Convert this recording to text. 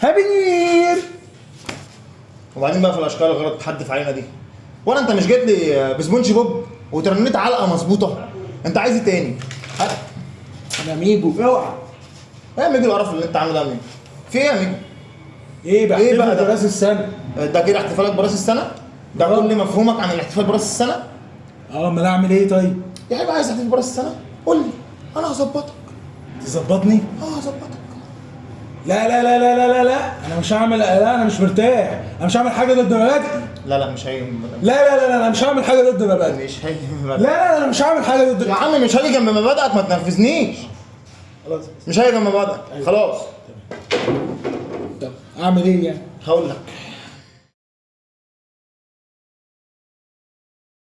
Happy New Year وبعدين بقى في الأشكال الغلط تحدف علينا دي وأنا أنت مش جيت لي بسبونج بوب وترنيت علقة مظبوطة أنت عايز إيه تاني؟ أنا ميجو أوعى إيه يا ميجو القرف اللي أنت عامله ده ميجو؟ في إيه يا ميجو؟ إيه بقى إيه بقى ده؟ راس السنة ده كده احتفالك براس السنة؟ ده آه. كل مفهومك عن الاحتفال براس السنة؟ آه أمال أعمل إيه طيب يا حبيبي عايز تحتفل براس السنة؟ قول لي أنا هظبطك تظبطني آه هظبطك لا لا لا لا لا لا لا. أنا مش هعمل لا أنا مش مرتاح. أنا مش هعمل حاجة ضد مبادئي لا لا مش هيجي لا لا لا لا أنا مش هعمل حاجة ضد مبادئي مش هيجي لا لا لا أنا مش هعمل حاجة ضد يا عم مش هاجي جنب مبادئك ما تنرفزنيش. خلاص. مش هاجي جنب مبادئك. خلاص. طب أعمل إيه يعني؟ هقول لك.